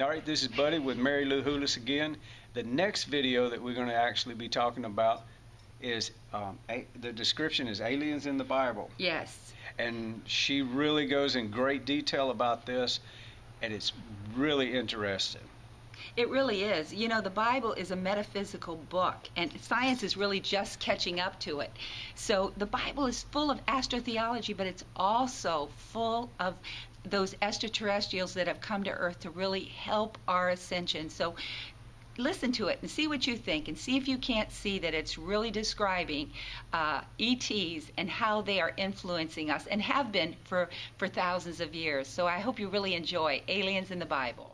All right, this is Buddy with Mary Lou Houlis again. The next video that we're going to actually be talking about is um, a, the description is aliens in the Bible. Yes. And she really goes in great detail about this, and it's really interesting. It really is. You know, the Bible is a metaphysical book, and science is really just catching up to it. So the Bible is full of astrotheology, but it's also full of those extraterrestrials that have come to Earth to really help our ascension. So listen to it and see what you think and see if you can't see that it's really describing uh, ETs and how they are influencing us and have been for, for thousands of years. So I hope you really enjoy Aliens in the Bible.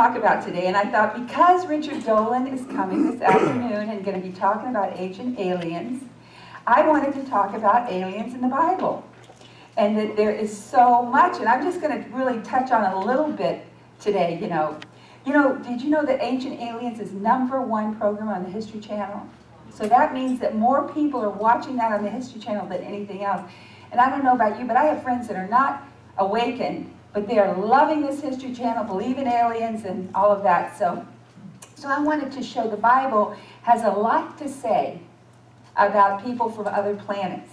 Talk about today, and I thought because Richard Dolan is coming this afternoon and going to be talking about ancient aliens, I wanted to talk about aliens in the Bible. And that there is so much, and I'm just going to really touch on a little bit today, you know. You know, did you know that Ancient Aliens is number one program on the History Channel? So that means that more people are watching that on the History Channel than anything else. And I don't know about you, but I have friends that are not awakened, but they are loving this History Channel, believe in aliens and all of that. So, so I wanted to show the Bible has a lot to say about people from other planets.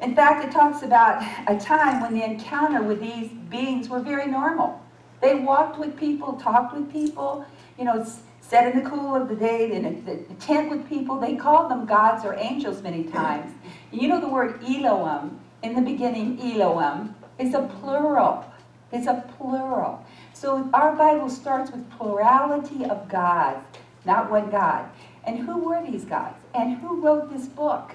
In fact, it talks about a time when the encounter with these beings were very normal. They walked with people, talked with people, you know, sat in the cool of the day in a, tent with people. They called them gods or angels many times. You know the word Elohim, in the beginning Elohim, is a plural. It's a plural. So our Bible starts with plurality of gods, not one God. And who were these gods? And who wrote this book?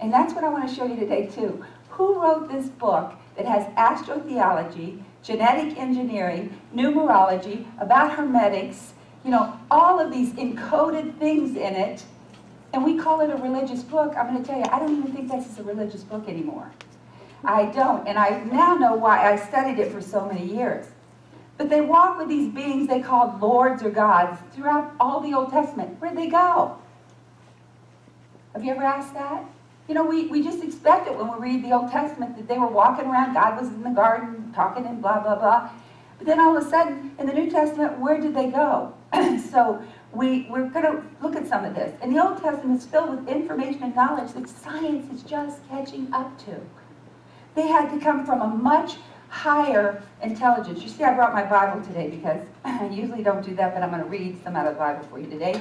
And that's what I want to show you today too. Who wrote this book that has astrotheology, genetic engineering, numerology, about hermetics, you know, all of these encoded things in it, and we call it a religious book, I'm going to tell you, I don't even think this is a religious book anymore. I don't, and I now know why I studied it for so many years. But they walk with these beings they called lords or gods throughout all the Old Testament. Where'd they go? Have you ever asked that? You know, we, we just expect it when we read the Old Testament that they were walking around, God was in the garden talking and blah, blah, blah. But then all of a sudden, in the New Testament, where did they go? so we, we're going to look at some of this. And the Old Testament is filled with information and knowledge that science is just catching up to. They had to come from a much higher intelligence. You see, I brought my Bible today because I usually don't do that, but I'm going to read some out of the Bible for you today.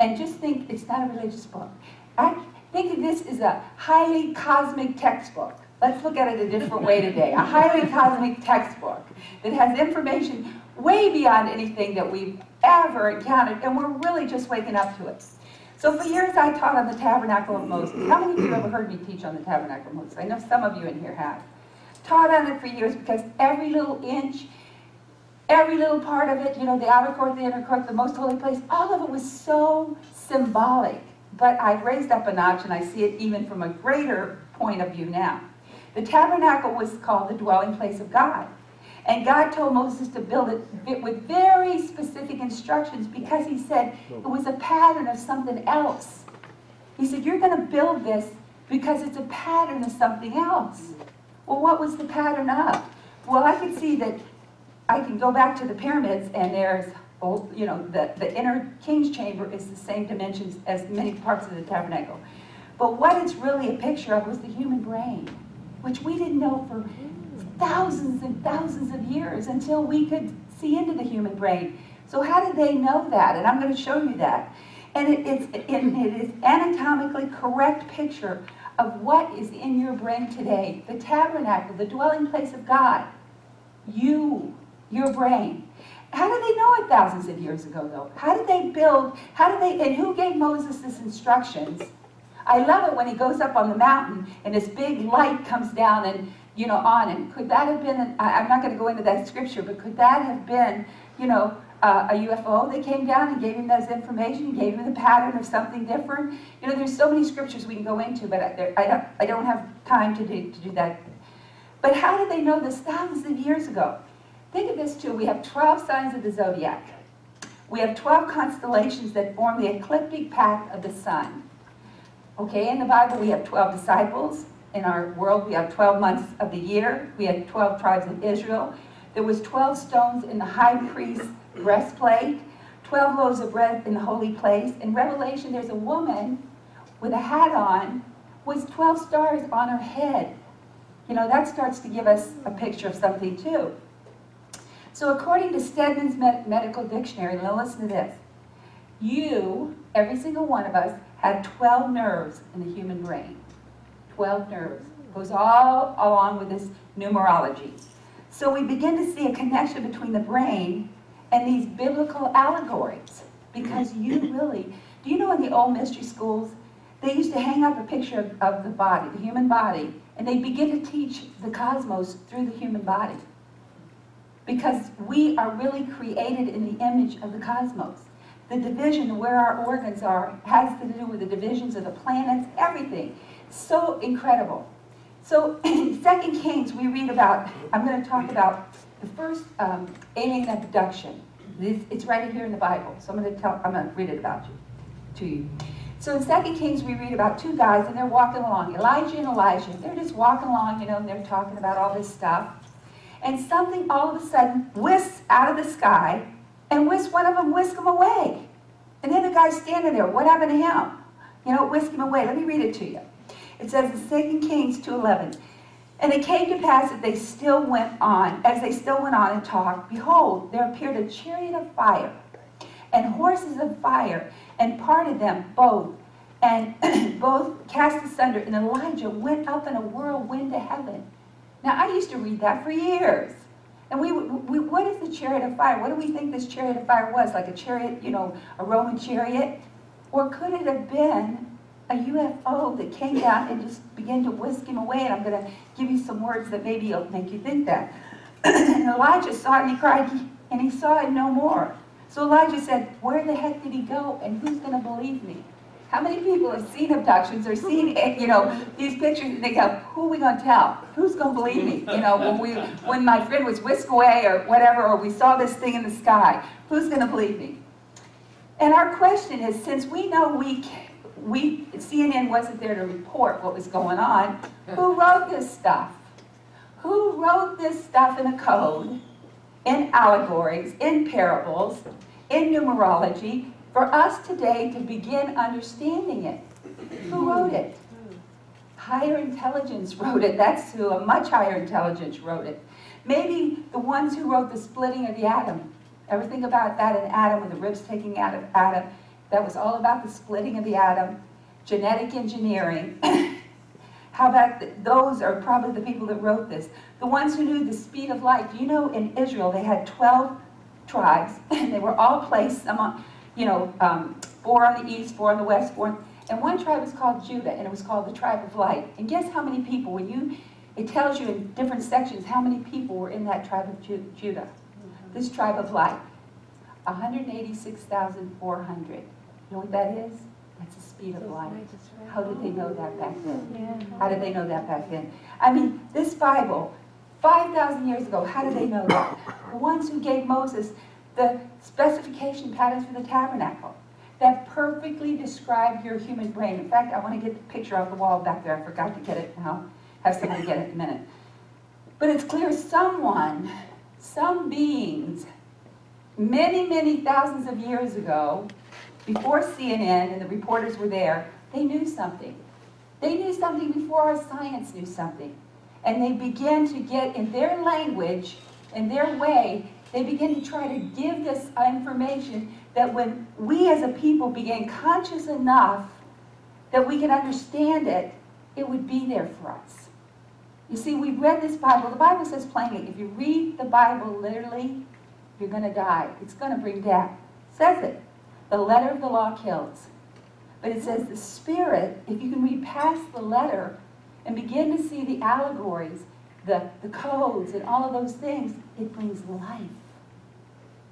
And just think, it's not a religious book. I think of this as a highly cosmic textbook. Let's look at it a different way today. A highly cosmic textbook that has information way beyond anything that we've ever encountered, and we're really just waking up to it. So for years I taught on the Tabernacle of Moses. How many of you ever heard me teach on the Tabernacle of Moses? I know some of you in here have. Taught on it for years because every little inch, every little part of it, you know, the outer court, the inner court, the most holy place, all of it was so symbolic. But I've raised up a notch and I see it even from a greater point of view now. The tabernacle was called the dwelling place of God. And God told Moses to build it with very specific instructions because he said it was a pattern of something else. He said, you're going to build this because it's a pattern of something else. Well, what was the pattern of? Well, I can see that I can go back to the pyramids and there's, you know, the, the inner king's chamber is the same dimensions as many parts of the tabernacle. But what it's really a picture of was the human brain, which we didn't know for thousands and thousands of years until we could see into the human brain. So how did they know that? And I'm going to show you that. And it, it's, it, it is anatomically correct picture of what is in your brain today. The tabernacle, the dwelling place of God. You, your brain. How did they know it thousands of years ago, though? How did they build, how did they, and who gave Moses this instructions? I love it when he goes up on the mountain and this big light comes down and you know, on. And could that have been, an, I, am not going to go into that scripture, but could that have been, you know, uh, a UFO that came down and gave him those information, gave him the pattern of something different. You know, there's so many scriptures we can go into, but I, there, I, don't, I don't have time to do, to do that. But how did they know this thousands of years ago? Think of this too. We have 12 signs of the zodiac. We have 12 constellations that form the ecliptic path of the sun. Okay, in the Bible we have 12 disciples. In our world we have 12 months of the year. We have 12 tribes in Israel. There was 12 stones in the high priest's breastplate, 12 loaves of bread in the holy place. In Revelation there's a woman with a hat on with 12 stars on her head. You know, that starts to give us a picture of something too. So according to Stedman's Med Medical Dictionary, now listen to this. You, every single one of us, have 12 nerves in the human brain. 12 nerves. Goes all along with this numerology. So we begin to see a connection between the brain and these biblical allegories. Because you really, do you know in the old mystery schools, they used to hang up a picture of, of the body, the human body, and they begin to teach the cosmos through the human body. Because we are really created in the image of the cosmos. The division, where our organs are, has to do with the divisions of the planets, everything. So incredible. So in 2 Kings, we read about, I'm going to talk about the first um, alien abduction. It's right here in the Bible. So I'm going to tell, I'm going to read it about you, to you. So in 2 Kings, we read about two guys, and they're walking along, Elijah and Elisha. They're just walking along, you know, and they're talking about all this stuff. And something all of a sudden whisks out of the sky, and whisks one of them, whisk him away. And then the guy's standing there. What happened to him? You know, whisk him away. Let me read it to you. It says in 2 Kings 2.11, And it came to pass that they still went on, as they still went on and talked, behold, there appeared a chariot of fire, and horses of fire, and parted them both, and both cast asunder, and Elijah went up in a whirlwind to heaven. Now, I used to read that for years. And we, we, what is the chariot of fire? What do we think this chariot of fire was? Like a chariot, you know, a Roman chariot? Or could it have been a UFO that came down and just began to whisk him away? And I'm going to give you some words that maybe will make you think that. and Elijah saw it and he cried, and he saw it no more. So Elijah said, where the heck did he go? And who's going to believe me? How many people have seen abductions or seen, you know, these pictures and they go, who are we going to tell? Who's going to believe me? You know, when, we, when my friend was whisked away or whatever, or we saw this thing in the sky, who's going to believe me? And our question is, since we know we, we, CNN wasn't there to report what was going on, who wrote this stuff? Who wrote this stuff in a code, in allegories, in parables, in numerology, for us today to begin understanding it. Who wrote it? Higher intelligence wrote it. That's who, a much higher intelligence wrote it. Maybe the ones who wrote the splitting of the atom. Ever think about that in Adam, with the ribs taking out of Adam? That was all about the splitting of the atom, genetic engineering. How about the, those are probably the people that wrote this. The ones who knew the speed of light. You know, in Israel, they had 12 tribes, and they were all placed among, you know, um, four on the east, four on the west, four. And one tribe was called Judah, and it was called the tribe of light. And guess how many people, when you, it tells you in different sections how many people were in that tribe of Ju Judah. Mm -hmm. This tribe of light. 186,400. You know what that is? That's the speed of light. How did they know that back then? How did they know that back then? I mean, this Bible, 5,000 years ago, how did they know that? The ones who gave Moses the specification patterns for the tabernacle that perfectly describe your human brain. In fact, I want to get the picture off the wall back there. I forgot to get it now. Have somebody get it in a minute. But it's clear someone, some beings, many, many thousands of years ago, before CNN and the reporters were there, they knew something. They knew something before our science knew something. And they began to get in their language, in their way, they begin to try to give this information that when we as a people became conscious enough that we can understand it, it would be there for us. You see, we read this Bible. The Bible says plainly, if you read the Bible literally, you're going to die. It's going to bring death. It says it. The letter of the law kills. But it says the Spirit, if you can read past the letter and begin to see the allegories, the, the codes, and all of those things, it brings life.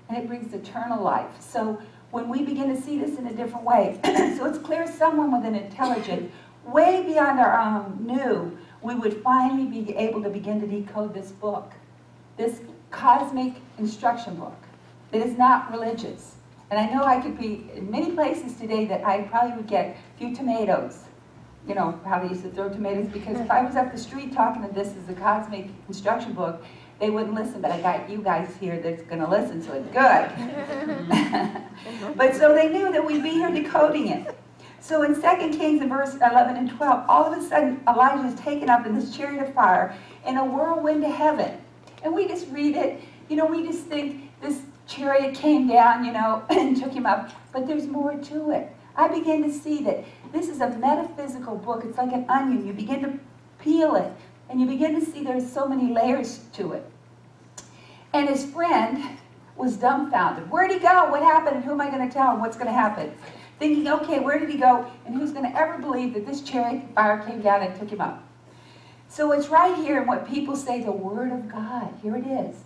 and it brings eternal life. So when we begin to see this in a different way, so it's clear someone with an intelligence way beyond our own knew we would finally be able to begin to decode this book, this cosmic instruction book that is not religious. And I know I could be in many places today that I probably would get a few tomatoes. You know, how they used to throw tomatoes, because if I was up the street talking that this is a cosmic instruction book, they wouldn't listen, but I got you guys here that's gonna listen, so it's good. but so they knew that we'd be here decoding it. So in 2 Kings in verse 11 and 12, all of a sudden Elijah is taken up in this chariot of fire in a whirlwind to heaven. And we just read it, you know, we just think this chariot came down, you know, and took him up. But there's more to it. I began to see that this is a metaphysical book. It's like an onion. You begin to peel it, and you begin to see there's so many layers to it. And his friend was dumbfounded. Where'd he go? What happened? And who am I going to tell him what's going to happen? Thinking, okay, where did he go? And who's going to ever believe that this chariot fire came down and took him up? So it's right here in what people say the Word of God. Here it is.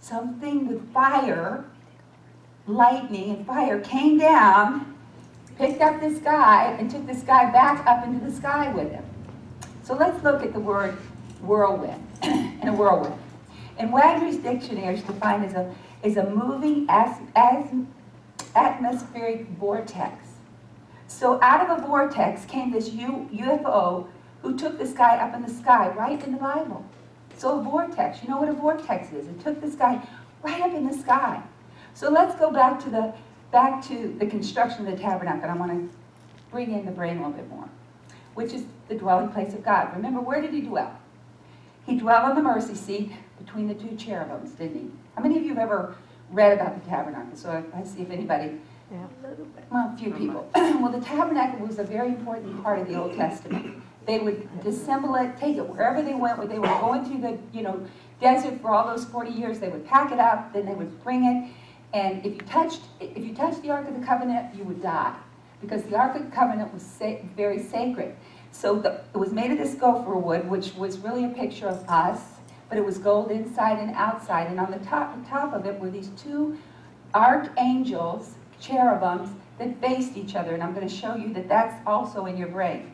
Something with fire, lightning and fire came down, picked up this guy, and took this guy back up into the sky with him. So let's look at the word whirlwind and a whirlwind. In Wagner's dictionary, it's defined as a, is a moving as, as atmospheric vortex. So out of a vortex came this U, UFO who took this guy up in the sky, right in the Bible. So a vortex, you know what a vortex is? It took this guy right up in the sky. So let's go back to the back to the construction of the tabernacle. I want to bring in the brain a little bit more, which is the dwelling place of God. Remember, where did he dwell? He dwelled on the mercy seat between the two cherubims, didn't he? How many of you have ever read about the tabernacle? So I see if anybody, Yeah, a little bit. well, a few mm-hmm. people. well, the tabernacle was a very important part of the Old Testament. They would dissemble it, take it wherever they went, where they were going through the, you know, desert for all those 40 years. They would pack it up, then they would bring it, and if you touched, if you touched the Ark of the Covenant, you would die, because the Ark of the Covenant was sa very sacred. So the, it was made of this gopher wood, which was really a picture of us, but it was gold inside and outside. And on the top, top of it were these two archangels, cherubims, that faced each other. And I'm going to show you that that's also in your brain.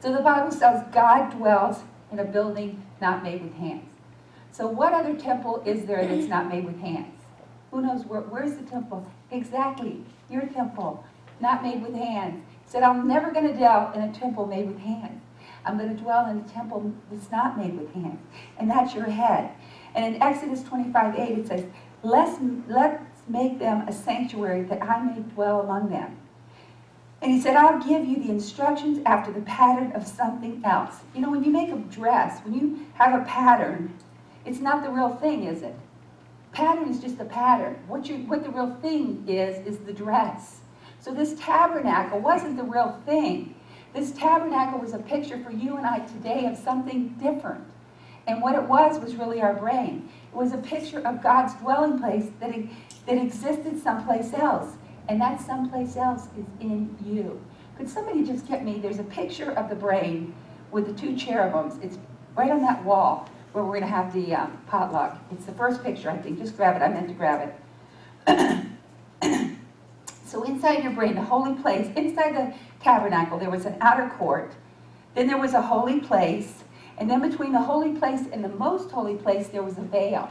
So the Bible says God dwells in a building not made with hands. So what other temple is there that's not made with hands? Who knows where, where's the temple? Exactly, your temple, not made with hands. He said, I'm never going to dwell in a temple made with hands. I'm going to dwell in a temple that's not made with hands. And that's your head. And in Exodus 25, 8, it says, let's, let's make them a sanctuary that I may dwell among them. And he said, I'll give you the instructions after the pattern of something else. You know, when you make a dress, when you have a pattern, it's not the real thing, is it? Pattern is just a pattern. What, you, what the real thing is, is the dress. So this tabernacle wasn't the real thing. This tabernacle was a picture for you and I today of something different. And what it was was really our brain. It was a picture of God's dwelling place that, that existed someplace else. And that someplace else is in you. Could somebody just get me, there's a picture of the brain with the two cherubims. It's right on that wall where we're going to have the um, potluck. It's the first picture, I think. Just grab it. I meant to grab it. so inside your brain, the holy place, inside the tabernacle, there was an outer court. Then there was a holy place. And then between the holy place and the most holy place, there was a veil.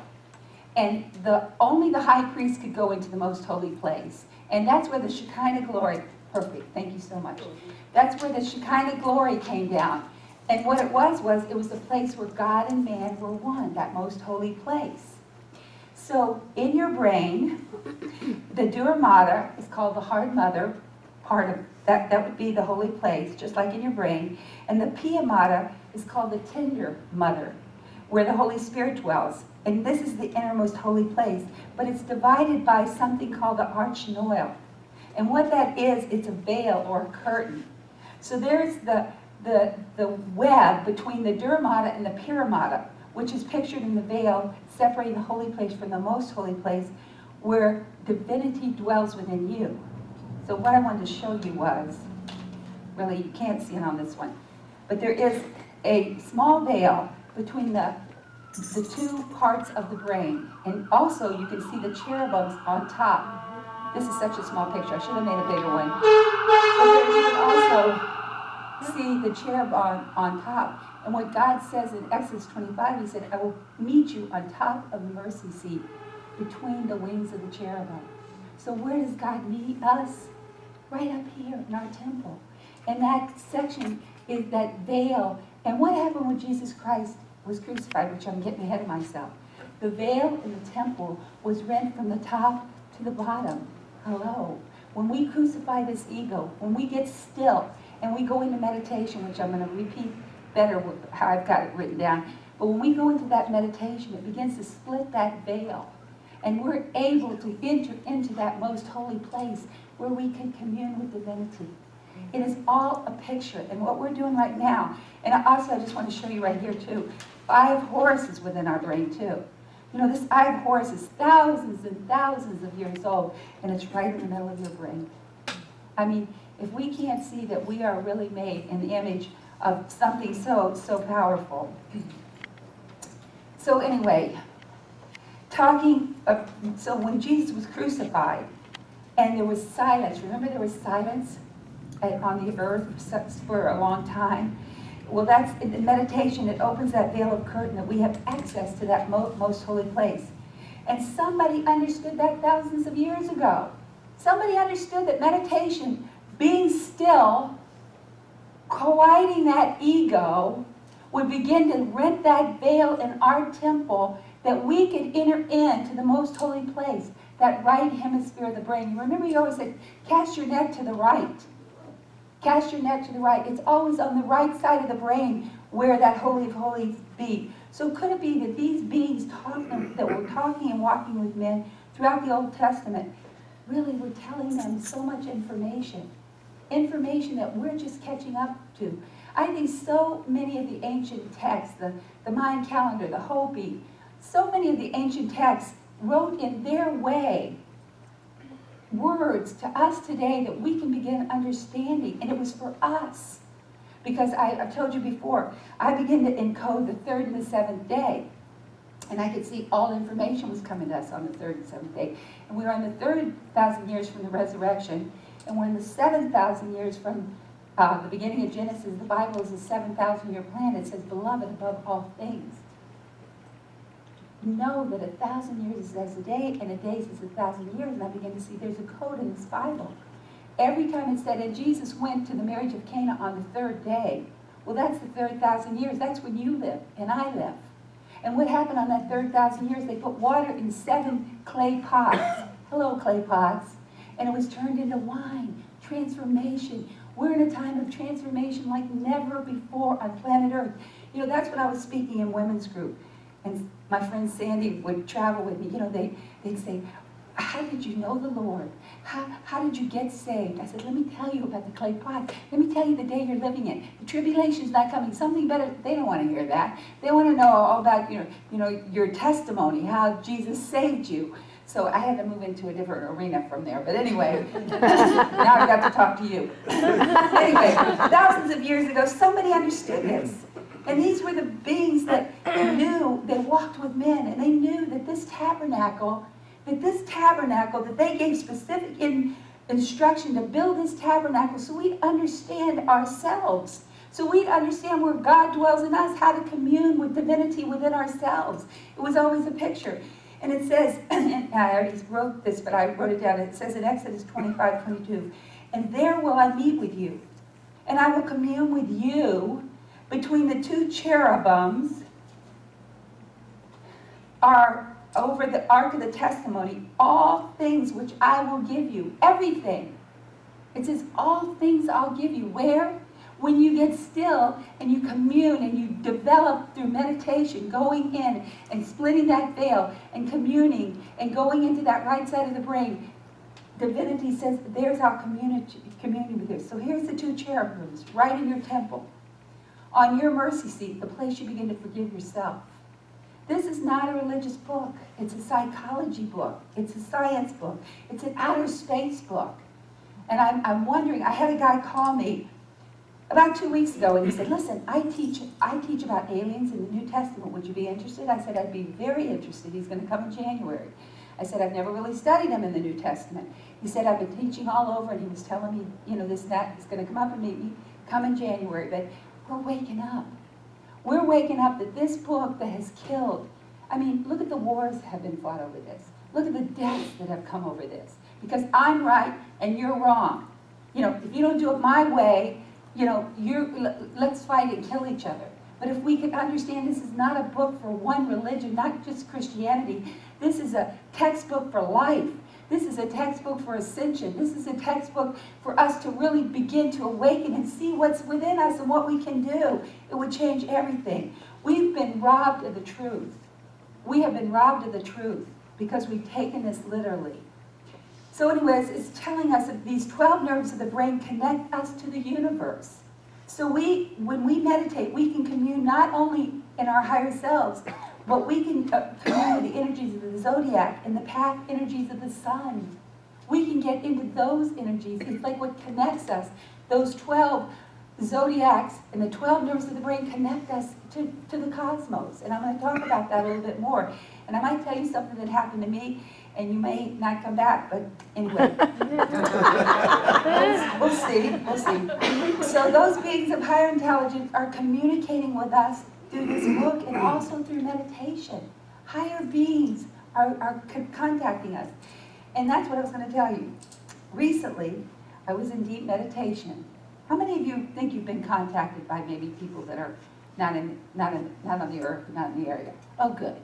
And the only the high priest could go into the most holy place. And that's where the Shekinah glory, perfect, thank you so much. That's where the Shekinah glory came down. And what it was, was it was the place where God and man were one, that most holy place. So in your brain, the Dura is called the hard mother, part of that, that would be the holy place, just like in your brain. And the Pia Mater is called the tender mother, where the Holy Spirit dwells. And this is the innermost holy place, but it's divided by something called the arachnoid. And what that is, it's a veil or a curtain. So there's the, the, the web between the Dura Mater and the Pia Mater, which is pictured in the veil separating the holy place from the most holy place, where divinity dwells within you. So what I wanted to show you was, really you can't see it on this one, but there is a small veil between the the two parts of the brain. And also, you can see the cherubims on top. This is such a small picture. I should have made a bigger one. But there you can also see the cherub on, on top. And what God says in Exodus 25, He said, I will meet you on top of the mercy seat between the wings of the cherubim. So where does God meet us? Right up here in our temple. And that section is that veil. And what happened when Jesus Christ was crucified, which I'm getting ahead of myself? The veil in the temple was rent from the top to the bottom. Hello. When we crucify this ego, when we get still and we go into meditation, which I'm going to repeat better how I've got it written down, but when we go into that meditation, it begins to split that veil. And we're able to enter into that most holy place where we can commune with divinity. It is all a picture. And what we're doing right now, and also I just want to show you right here too, five of Horus is within our brain too. You know, this eye of Horus is thousands and thousands of years old, and it's right in the middle of your brain. I mean, if we can't see that we are really made in the image of something so, so powerful. So anyway, talking, of, so when Jesus was crucified, and there was silence, remember there was silence on the earth for a long time? Well, that's in meditation, it opens that veil of curtain that we have access to that most holy place. And somebody understood that thousands of years ago. Somebody understood that meditation, being still, quieting that ego, would begin to rent that veil in our temple that we could enter into the most holy place, that right hemisphere of the brain. You remember you always said, cast your net to the right. Cast your net to the right. It's always on the right side of the brain where that Holy of Holies be. So could it be that these beings talking, that were talking and walking with men throughout the Old Testament really were telling them so much information? Information that we're just catching up to. I think so many of the ancient texts, the, the Mayan calendar, the Hopi, so many of the ancient texts wrote in their way words to us today that we can begin understanding. And it was for us. Because I, have told you before, I began to encode the third and the seventh day. And I could see all information was coming to us on the third and seventh day. And we were on the third thousand years from the resurrection. And we're in the seven thousand years from uh, the beginning of Genesis. The Bible is a 7,000 year plan. It says, beloved above all things know that a thousand years is as a day, and a day is a thousand years, and I begin to see there's a code in this Bible. Every time it said, and Jesus went to the marriage of Cana on the third day, well, that's the third thousand years. That's when you live, and I live. And what happened on that third thousand years? They put water in seven clay pots. Hello, clay pots. And it was turned into wine. Transformation. We're in a time of transformation like never before on planet Earth. You know, that's what I was speaking in women's group. And my friend Sandy would travel with me. You know, they, they'd say, how did you know the Lord? How, how did you get saved? I said, let me tell you about the clay pot. Let me tell you the day you're living in. The tribulation's not coming. Something better. They don't want to hear that. They want to know all about you know, you know, your testimony, how Jesus saved you. So I had to move into a different arena from there. But anyway, now I've got to talk to you. anyway, thousands of years ago, somebody understood this. And these were the beings that knew, they walked with men, and they knew that this tabernacle, that this tabernacle, that they gave specific in, instruction to build this tabernacle so we'd understand ourselves. So we'd understand where God dwells in us, how to commune with divinity within ourselves. It was always a picture. And it says, and I already wrote this, but I wrote it down. It says in Exodus 25, 22, And there will I meet with you, and I will commune with you between the two cherubims are over the ark of the testimony, all things which I will give you, everything. It says, all things I'll give you. Where? When you get still and you commune and you develop through meditation, going in and splitting that veil and communing and going into that right side of the brain, divinity says, there's our community, community with you. So here's the two cherubims right in your temple on your mercy seat, the place you begin to forgive yourself. This is not a religious book. It's a psychology book. It's a science book. It's an outer space book. And I'm, I'm wondering, I had a guy call me about two weeks ago, and he said, listen, I teach, I teach about aliens in the New Testament. Would you be interested? I said, I'd be very interested. He's going to come in January. I said, I've never really studied them in the New Testament. He said, I've been teaching all over, and he was telling me, you know, this and that. He's going to come up and meet me, come in January. But we're waking up. We're waking up that this book that has killed, I mean, look at the wars that have been fought over this. Look at the deaths that have come over this. Because I'm right and you're wrong. You know, if you don't do it my way, you know, you're, let's fight and kill each other. But if we could understand this is not a book for one religion, not just Christianity, this is a textbook for life. This is a textbook for ascension. This is a textbook for us to really begin to awaken and see what's within us and what we can do. It would change everything. We've been robbed of the truth. We have been robbed of the truth because we've taken this literally. So anyways, it's telling us that these 12 nerves of the brain connect us to the universe. So we, when we meditate, we can commune not only in our higher selves, but we can uh, commune with the energies of the zodiac and the path energies of the sun. We can get into those energies. It's like what connects us. Those 12 zodiacs and the 12 nerves of the brain connect us to, to the cosmos. And I'm going to talk about that a little bit more. And I might tell you something that happened to me and you may not come back, but anyway. we'll see, we'll see. So those beings of higher intelligence are communicating with us through this book and also through meditation. Higher beings are, are contacting us. And that's what I was going to tell you. Recently, I was in deep meditation. How many of you think you've been contacted by maybe people that are not in, not in, not on the earth, not in the area? Oh, good.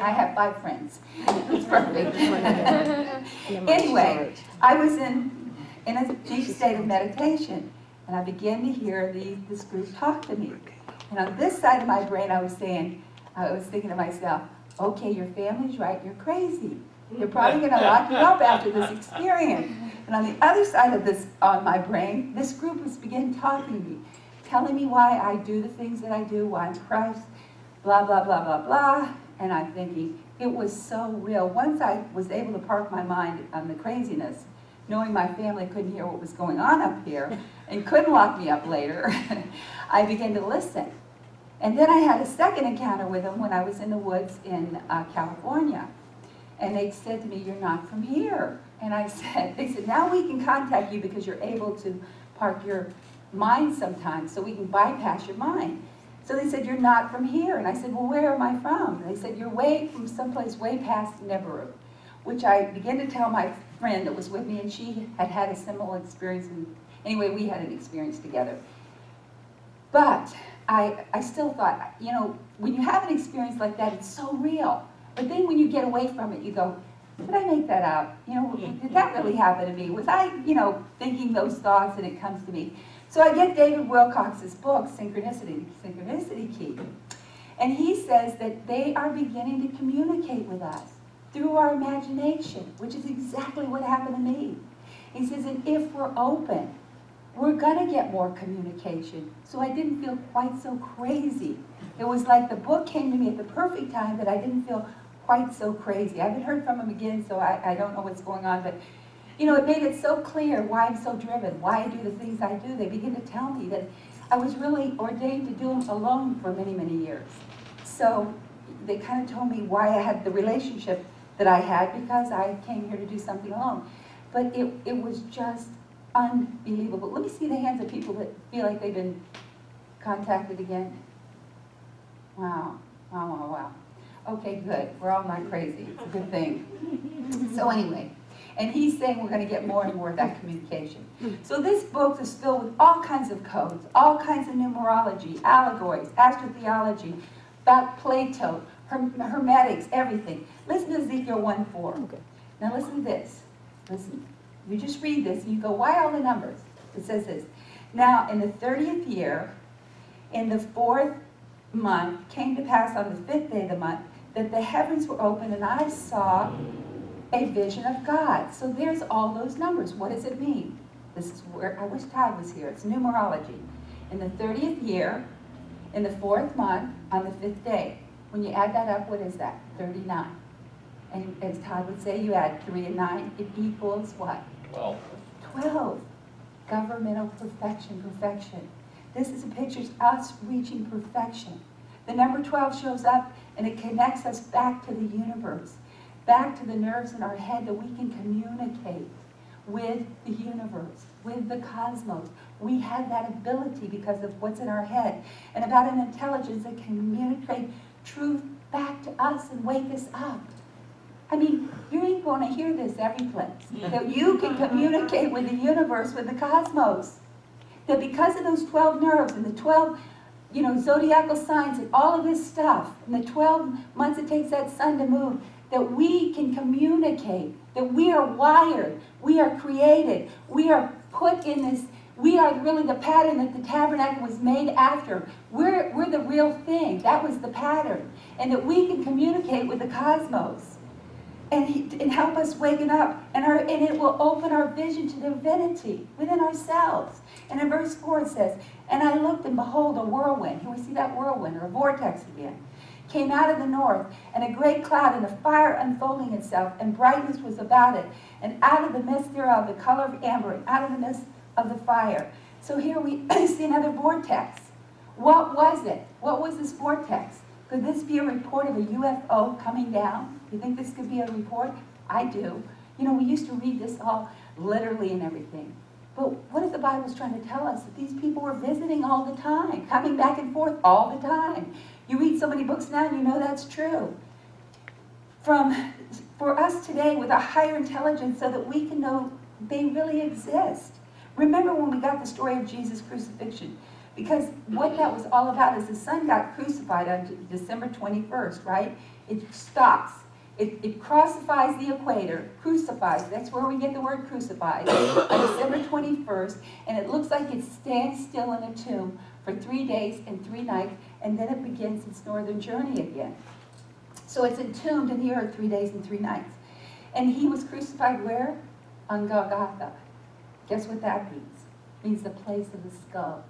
I have five friends. It's perfect. anyway, I was in, in a deep state of meditation, and I began to hear the, this group talk to me. And on this side of my brain, I was saying, I was thinking to myself, okay, your family's right, you're crazy. You're probably going to lock you up after this experience. And on the other side of this, on my brain, this group was beginning talking to me, telling me why I do the things that I do, why I'm Christ, blah, blah, blah, blah, blah. And I'm thinking, it was so real. Once I was able to park my mind on the craziness, knowing my family couldn't hear what was going on up here and couldn't lock me up later, I began to listen. And then I had a second encounter with them when I was in the woods in uh, California. And they said to me, you're not from here. And I said, they said, now we can contact you because you're able to park your mind sometimes, so we can bypass your mind. So they said, you're not from here. And I said, well, where am I from? And they said, you're way from someplace way past Nibiru, which I began to tell my friend that was with me, and she had had a similar experience. And anyway, we had an experience together. But I, I still thought, you know, when you have an experience like that, it's so real. But then when you get away from it, you go, did I make that up? You know, mm-hmm. did that really happen to me? Was I, you know, thinking those thoughts and it comes to me? So I get David Wilcock's book, Synchronicity, Synchronicity Key. And he says that they are beginning to communicate with us through our imagination, which is exactly what happened to me. He says, and if we're open, we're going to get more communication. So I didn't feel quite so crazy. It was like the book came to me at the perfect time that I didn't feel quite so crazy. I haven't heard from him again, so I, I don't know what's going on, but you know, it made it so clear why I'm so driven, why I do the things I do. They begin to tell me that I was really ordained to do them alone for many, many years. So they kind of told me why I had the relationship that I had because I came here to do something alone. But it, it was just unbelievable. Let me see the hands of people that feel like they've been contacted again. Wow, wow, wow, wow. Okay, good. We're all not crazy. It's a good thing. So anyway, and he's saying we're going to get more and more of that communication. Hmm. So this book is filled with all kinds of codes, all kinds of numerology, allegories, astrotheology, about Plato, Herm Hermetics, everything. Listen to Ezekiel 1.4. Okay. Now listen to this. Listen. You just read this and you go, why all the numbers? It says this. Now in the 30th year, in the fourth month, came to pass on the fifth day of the month, that the heavens were open and I saw a vision of God. So there's all those numbers. What does it mean? This is where, I wish Todd was here. It's numerology. In the 30th year, in the fourth month, on the fifth day. When you add that up, what is that? 39. And as Todd would say, you add 3 and 9, it equals what? 12. 12. Governmental perfection, perfection. This is a picture of us reaching perfection. The number 12 shows up and it connects us back to the universe, back to the nerves in our head that we can communicate with the universe, with the cosmos. We have that ability because of what's in our head and about an intelligence that can communicate truth back to us and wake us up. I mean, you ain't going to hear this every place. That you can communicate with the universe, with the cosmos. That because of those 12 nerves and the 12, you know, zodiacal signs and all of this stuff, and the 12 months it takes that sun to move, that we can communicate, that we are wired, we are created, we are put in this, we are really the pattern that the tabernacle was made after. We're, we're the real thing. That was the pattern. And that we can communicate with the cosmos and, he, and help us waken up. And, our, and it will open our vision to divinity within ourselves. And in verse 4 it says, And I looked and behold a whirlwind. Here we see that whirlwind or a vortex again. Came out of the north, and a great cloud and a fire unfolding itself, and brightness was about it. And out of the midst thereof, the color of amber, and out of the midst of the fire. So here we see another vortex. What was it? What was this vortex? Could this be a report of a UFO coming down? You think this could be a report? I do. You know, we used to read this all literally and everything. But what if the Bible's trying to tell us that these people were visiting all the time, coming back and forth all the time? You read so many books now and you know that's true. From, for us today with a higher intelligence so that we can know they really exist. Remember when we got the story of Jesus' crucifixion? Because what that was all about is the sun got crucified on December 21st, right? It stops. It, it crucifies the equator, crucifies, that's where we get the word crucified, on December 21st, and it looks like it stands still in a tomb for three days and three nights, and then it begins its northern journey again. So it's entombed in the earth three days and three nights. And he was crucified where? On Golgotha. Guess what that means? It means the place of the skull.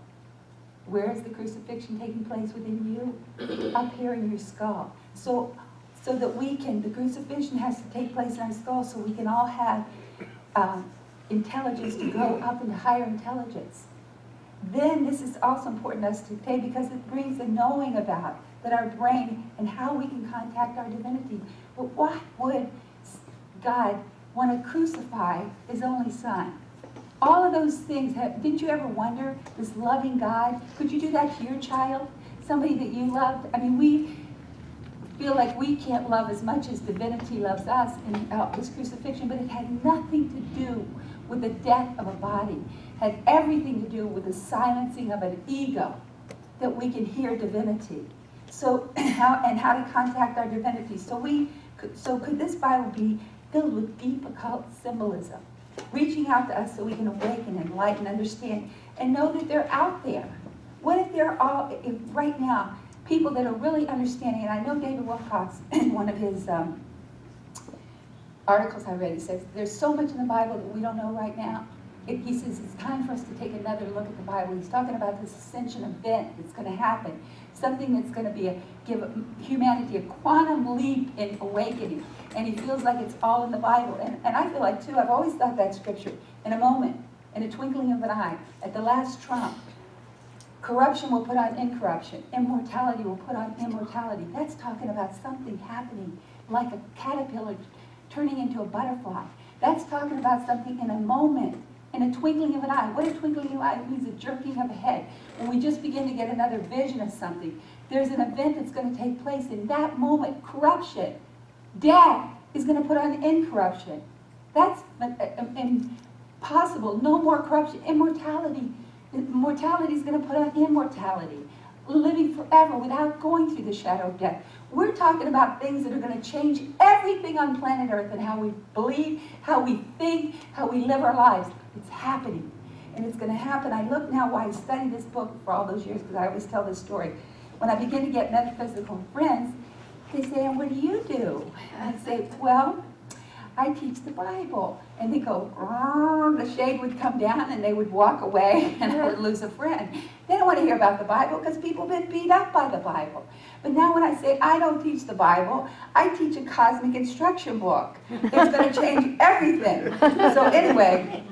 Where is the crucifixion taking place within you? Up here in your skull. So, so that we can, the crucifixion has to take place in our skull so we can all have um, intelligence to go up into higher intelligence. Then this is also important to us today because it brings the knowing about that our brain and how we can contact our divinity. But why would God want to crucify his only son? all of those things, have, didn't you ever wonder, this loving God, could you do that to your child? Somebody that you loved? I mean, we feel like we can't love as much as divinity loves us in uh, his crucifixion, but it had nothing to do with the death of a body. Had everything to do with the silencing of an ego that we can hear divinity. So, how, and how to contact our divinity. So we, so could this Bible be filled with deep occult symbolism? reaching out to us so we can awaken, enlighten, understand, and know that they're out there. What if they're all, if right now, people that are really understanding, and I know David Wilcock, in one of his um, articles I read, he says, there's so much in the Bible that we don't know right now. It, he says it's time for us to take another look at the Bible. He's talking about this ascension event that's going to happen, something that's going to be a, give humanity a quantum leap in awakening. And he feels like it's all in the Bible. And, and I feel like, too, I've always thought that scripture, in a moment, in a twinkling of an eye, at the last trump, corruption will put on incorruption, immortality will put on immortality. That's talking about something happening like a caterpillar turning into a butterfly. That's talking about something in a moment in a twinkling of an eye. What a twinkling of an eye means a jerking of a head. When we just begin to get another vision of something, there's an event that's going to take place in that moment. Corruption, death is going to put on incorruption. That's uh, um, impossible. No more corruption. Immortality. Mortality is going to put on immortality. Living forever without going through the shadow of death. We're talking about things that are going to change everything on planet Earth and how we believe, how we think, how we live our lives. It's happening. And it's going to happen. I look now why I studied this book for all those years because I always tell this story. When I begin to get metaphysical friends, they say, and what do you do? And I say, well, I teach the Bible. And they go, the shade would come down and they would walk away and I would lose a friend. They don't want to hear about the Bible because people have been beat up by the Bible. But now when I say I don't teach the Bible, I teach a cosmic instruction book. It's going to change everything. So anyway,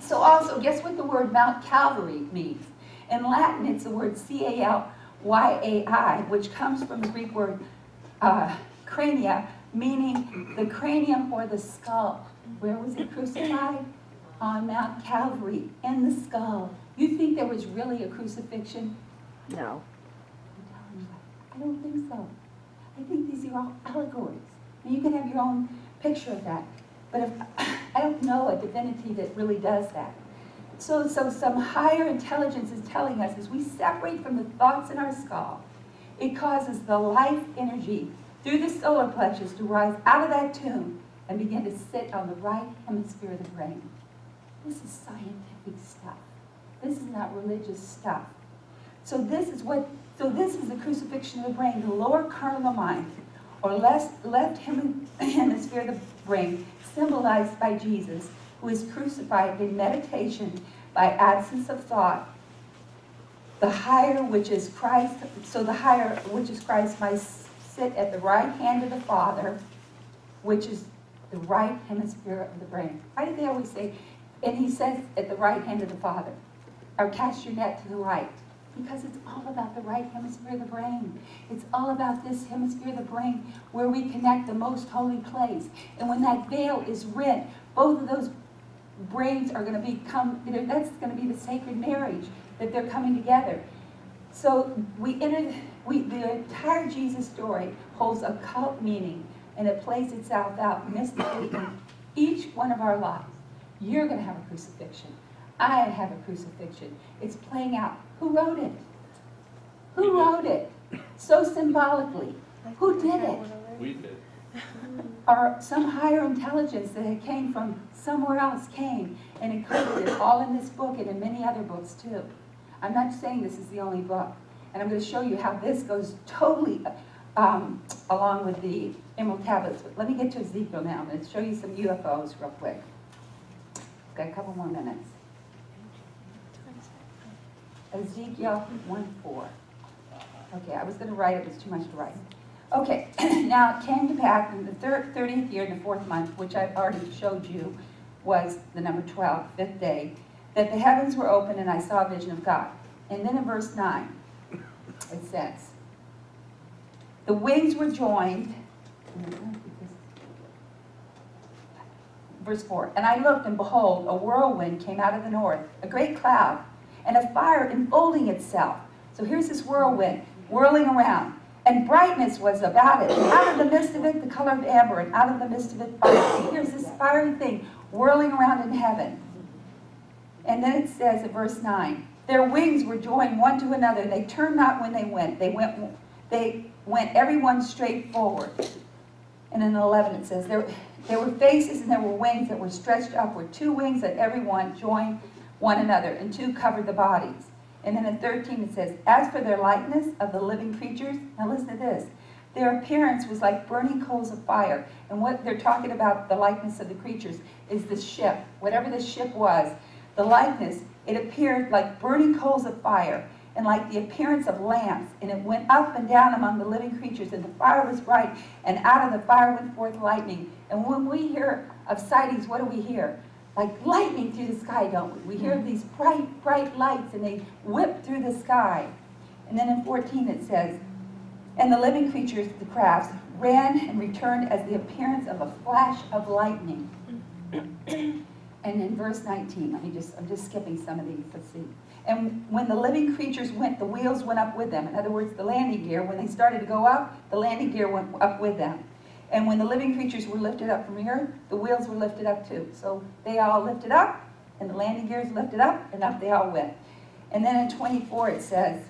so also, guess what the word Mount Calvary means? In Latin, it's the word C-A-L-Y-A-I, which comes from the Greek word uh, crania, meaning the cranium or the skull. Where was he crucified? On Mount Calvary, in the skull. You think there was really a crucifixion? No. I'm telling you, I don't think so. I think these are all allegories. And you can have your own picture of that. But if, I don't know a divinity that really does that. So, so some higher intelligence is telling us as we separate from the thoughts in our skull, it causes the life energy through the solar plexus to rise out of that tomb and begin to sit on the right hemisphere of the brain. This is scientific stuff. This is not religious stuff. So this is what, so this is the crucifixion of the brain, the lower carnal mind, or left, left hemisphere of the brain, symbolized by Jesus, who is crucified in meditation by absence of thought. The higher, which is Christ, so the higher, which is Christ, might sit at the right hand of the Father, which is the right hemisphere of the brain. Why do they always say, and he says at the right hand of the Father, or cast your net to the right? Because it's all about the right hemisphere of the brain. It's all about this hemisphere of the brain where we connect the most holy place. And when that veil is rent, both of those brains are going to become, that's going to be the sacred marriage, that they're coming together. So we enter, we, the entire Jesus story holds a cult meaning and it plays itself out mystically in each one of our lives. You're going to have a crucifixion. I have a crucifixion. It's playing out. Who wrote it? Who wrote it? So symbolically. Who did it? We did. Or some higher intelligence that came from somewhere else came and included it all in this book and in many other books too. I'm not saying this is the only book. And I'm going to show you how this goes totally um, along with the Emerald Tablets. But let me get to Ezekiel now. I'm going to show you some UFOs real quick. Got a couple more minutes. Ezekiel 1 4. Okay, I was going to write it, it was too much to write. Okay, now it came to pass in the thir- 30th year, in the fourth month, which I've already showed you was the number 12, fifth day, that the heavens were open and I saw a vision of God. And then in verse 9, it says, The wings were joined. Verse 4 And I looked, and behold, a whirlwind came out of the north, a great cloud, and a fire enfolding itself. So here's this whirlwind whirling around. And brightness was about it. Out of the midst of it, the color of amber, and out of the midst of it, fire. Here's this fiery thing whirling around in heaven. And then it says in verse 9, their wings were joined one to another. They turned not when they went. They went, they went everyone straight forward. And in 11 it says, there, there were faces and there were wings that were stretched upward. Two wings that everyone joined one another, and two covered the bodies. And then in 13 it says, As for their likeness of the living creatures, now listen to this. Their appearance was like burning coals of fire. And what they're talking about, the likeness of the creatures, is the ship. Whatever the ship was, the likeness, it appeared like burning coals of fire and like the appearance of lamps. And it went up and down among the living creatures, and the fire was bright, and out of the fire went forth lightning. And when we hear of sightings, what do we hear? Like lightning through the sky, don't we? We hear mm. these bright, bright lights and they whip through the sky. And then in 14 it says, And the living creatures, the crafts, ran and returned as the appearance of a flash of lightning. and in verse 19, let me just, I'm just skipping some of these, let's see. And when the living creatures went, the wheels went up with them. In other words, the landing gear, when they started to go up, the landing gear went up with them. And when the living creatures were lifted up from the earth, the wheels were lifted up too. So they all lifted up, and the landing gears lifted up, and up they all went. And then in 24 it says,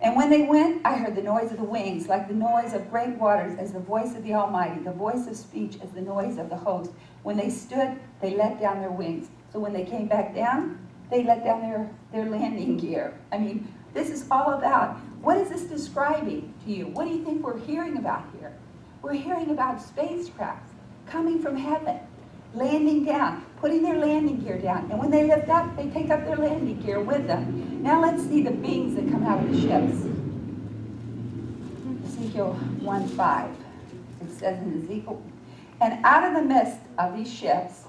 And when they went, I heard the noise of the wings, like the noise of great waters, as the voice of the Almighty, the voice of speech as the noise of the host. When they stood, they let down their wings. So when they came back down, they let down their, their landing gear. I mean, this is all about, what is this describing to you? What do you think we're hearing about here? We're hearing about spacecrafts coming from heaven, landing down, putting their landing gear down. And when they lift up, they take up their landing gear with them. Now let's see the beings that come out of the ships. Ezekiel 1 5. It says in Ezekiel, and out of the midst of these ships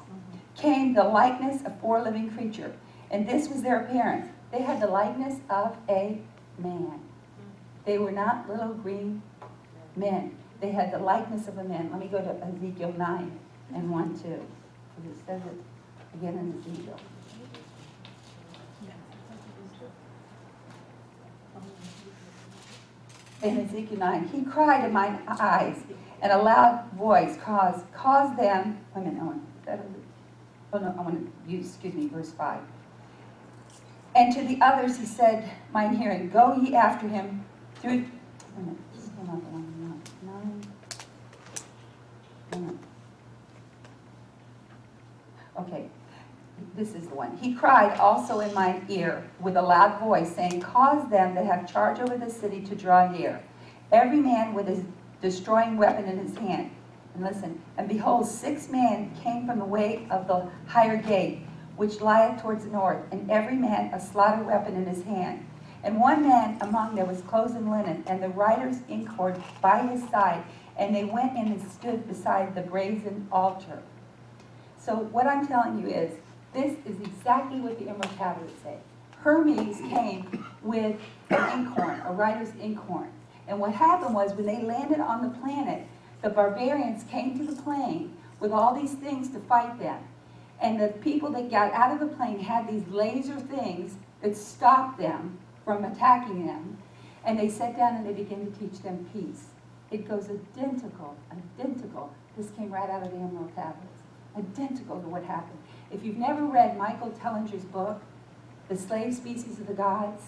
came the likeness of four living creatures. And this was their appearance. They had the likeness of a man. They were not little green men. They had the likeness of a man. Let me go to Ezekiel 9 and 1 2. Because it says it again in Ezekiel. In Ezekiel 9, he cried in mine eyes, and a loud voice caused, caused them, wait a minute, I want, that oh no, I want to use, excuse me, verse 5. And to the others he said, mine hearing, go ye after him through, wait a minute, this is not the one, no, nine. Wait a minute. Okay, this is the one. He cried also in mine ear with a loud voice, saying, Cause them that have charge over the city to draw near, every man with his destroying weapon in his hand. And listen, and behold, six men came from the way of the higher gate, which lieth towards the north, and every man a slaughter weapon in his hand. And one man among them was clothed in linen, and the writer's inkhorn by his side, and they went in and stood beside the brazen altar. So what I'm telling you is, this is exactly what the Emerald Tablets say. Hermes came with an inkhorn, a writer's inkhorn. And what happened was, when they landed on the planet, the barbarians came to the plane with all these things to fight them. And the people that got out of the plane had these laser things that stopped them from attacking them. And they sat down and they began to teach them peace. It goes identical, identical. This came right out of the Emerald Tablets. Identical to what happened. If you've never read Michael Tellinger's book, The Slave Species of the Gods,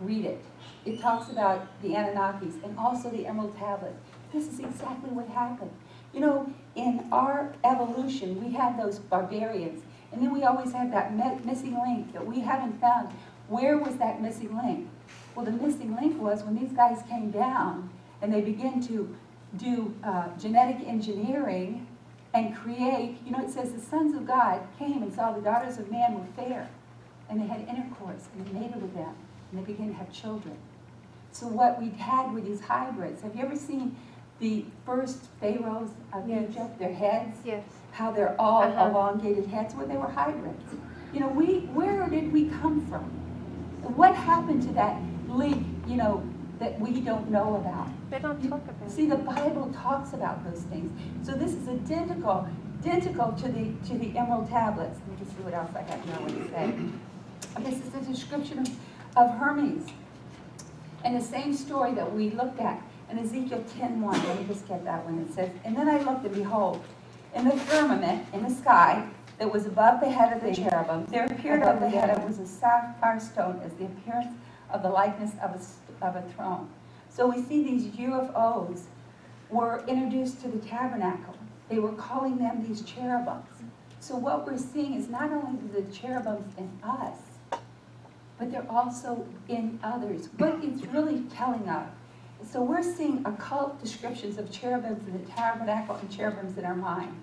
read it. It talks about the Anunnakis and also the Emerald Tablet. This is exactly what happened. You know, in our evolution, we had those barbarians, and then we always had that missing link that we haven't found. Where was that missing link? Well, the missing link was when these guys came down and they began to do uh, genetic engineering and create, you know, it says the sons of God came and saw the daughters of man were fair, and they had intercourse, and they mated with them, and they began to have children. So what we had were these hybrids. Have you ever seen the first pharaohs of Yes. Egypt, their heads? Yes. How they're all Uh-huh. elongated heads, well, they were hybrids. You know, we, where did we come from? What happened to that link, you know, that we don't know about? They don't talk about See, the Bible talks about those things. So this is identical, identical to the, to the emerald tablets. Let me just see what else I have here I to say. This is the description of, of Hermes. And the same story that we looked at in Ezekiel 10.1, let me just get that one. It says, And then I looked, and behold, in the firmament, in the sky, that was above the head of the cherubim, there appeared above the head of it was a sapphire stone as the appearance of the likeness of a, of a throne. So we see these UFOs were introduced to the tabernacle. They were calling them these cherubims. So what we're seeing is not only the cherubims in us, but they're also in others. What it's really telling us. So we're seeing occult descriptions of cherubims in the tabernacle and cherubims in our mind.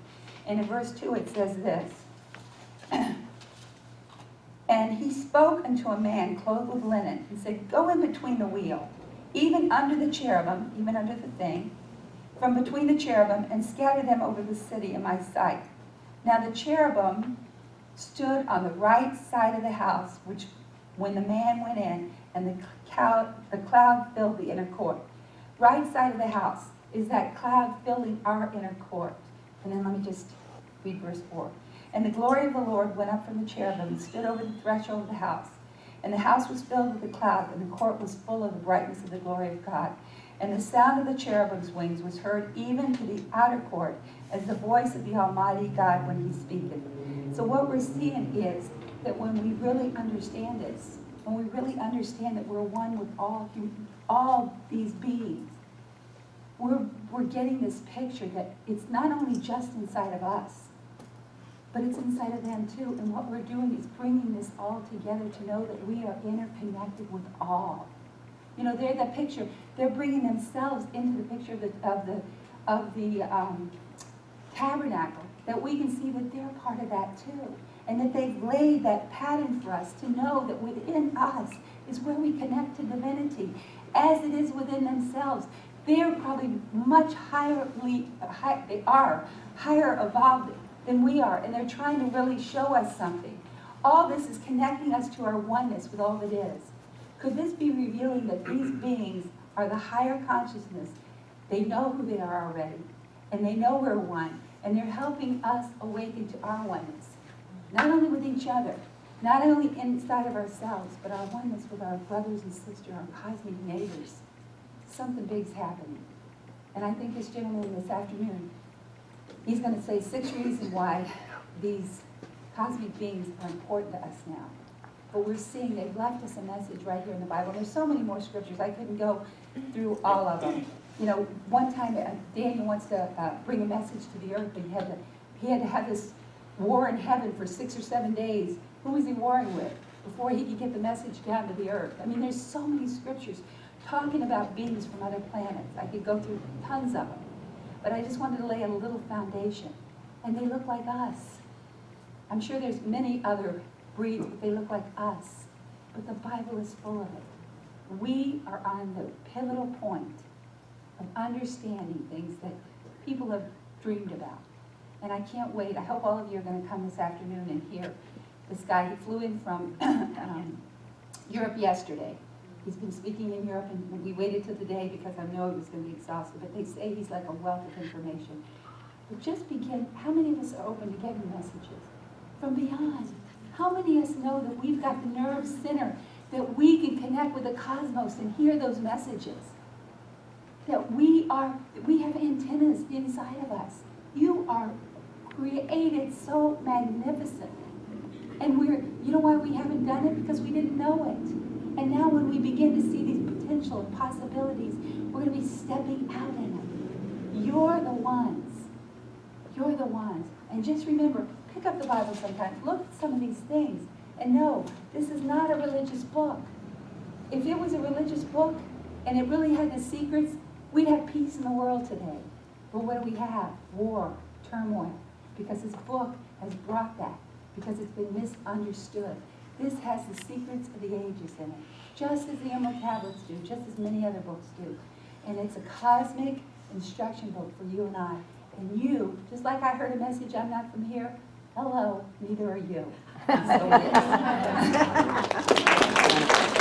And in verse 2 it says this. And he spoke unto a man clothed with linen and said, Go in between the wheel, even under the cherubim, even under the thing, from between the cherubim, and scatter them over the city in my sight. Now the cherubim stood on the right side of the house, which when the man went in, and the cloud, the cloud filled the inner court. Right side of the house is that cloud filling our inner court. And then let me just read verse 4. And the glory of the Lord went up from the cherubim and stood over the threshold of the house. And the house was filled with the cloud, and the court was full of the brightness of the glory of God. And the sound of the cherubim's wings was heard even to the outer court, as the voice of the Almighty God when he speaketh. So what we're seeing is that when we really understand this, when we really understand that we're one with all, all these beings, we're, we're getting this picture that it's not only just inside of us, but it's inside of them too. And what we're doing is bringing this all together to know that we are interconnected with all. You know, they're the picture. They're bringing themselves into the picture of the of the of the um, tabernacle. That we can see that they're part of that too, and that they've laid that pattern for us to know that within us is where we connect to divinity, as it is within themselves. They're probably much higher. High, they are higher evolved than we are, and they're trying to really show us something. All this is connecting us to our oneness with all that is. Could this be revealing that these beings are the higher consciousness? They know who they are already, and they know we're one, and they're helping us awaken to our oneness. Not only with each other, not only inside of ourselves, but our oneness with our brothers and sisters, our cosmic neighbors. Something big's happening. And I think this gentleman this afternoon, he's going to say six reasons why these cosmic beings are important to us now. But we're seeing they've left us a message right here in the Bible. There's so many more scriptures. I couldn't go through all of them. You know, one time uh, Daniel wants to uh, bring a message to the earth, but he had to he had to have this war in heaven for six or seven days. Who was he warring with before he could get the message down to the earth? I mean, there's so many scriptures talking about beings from other planets. I could go through tons of them. But I just wanted to lay a little foundation. And they look like us. I'm sure there's many other breeds, but they look like us. But the Bible is full of it. We are on the pivotal point of understanding things that people have dreamed about. And I can't wait. I hope all of you are going to come this afternoon and hear this guy. He flew in from um, Europe yesterday. He's been speaking in Europe, and we waited till the day because I know he was going to be exhausted. But they say he's like a wealth of information. But just begin. How many of us are open to getting messages from beyond? How many of us know that we've got the nerve center that we can connect with the cosmos and hear those messages? That we are, we have antennas inside of us. You are created so magnificently. And we're, you know why we haven't done it? Because we didn't know it. And now when we begin to see these potential possibilities, we're going to be stepping out in them. You're the ones. You're the ones. And just remember, pick up the Bible sometimes. Look at some of these things. And know, this is not a religious book. If it was a religious book and it really had the secrets, we'd have peace in the world today. But what do we have? War, turmoil. Because this book has brought that. Because it's been misunderstood. This has the secrets of the ages in it. Just as the Emerald Tablets do, just as many other books do. And it's a cosmic instruction book for you and I. And you, just like I heard a message, I'm not from here, hello, neither are you. So it is.